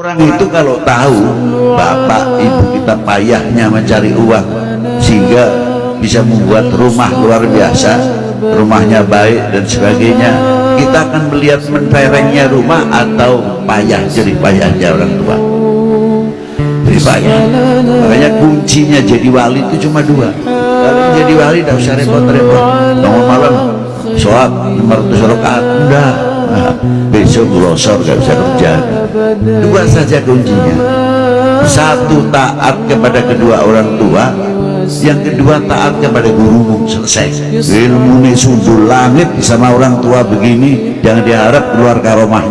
Orang itu kalau tahu bapak ibu kita payahnya mencari uang sehingga bisa membuat rumah luar biasa, rumahnya baik dan sebagainya, kita akan melihat menterengnya rumah atau payah jadi payahnya orang tua. Payah. Makanya kuncinya jadi wali itu cuma dua. Kalau jadi wali tidak usah repot-repot. Bangun malam, sholat 500 rakaat, enggak besok glosor gak bisa kerja. Dua saja kuncinya. Satu taat kepada kedua orang tua yang kedua taat kepada gurumu. Selesai. Ilmu ini sundul langit sama orang tua begini jangan diharap keluar karomah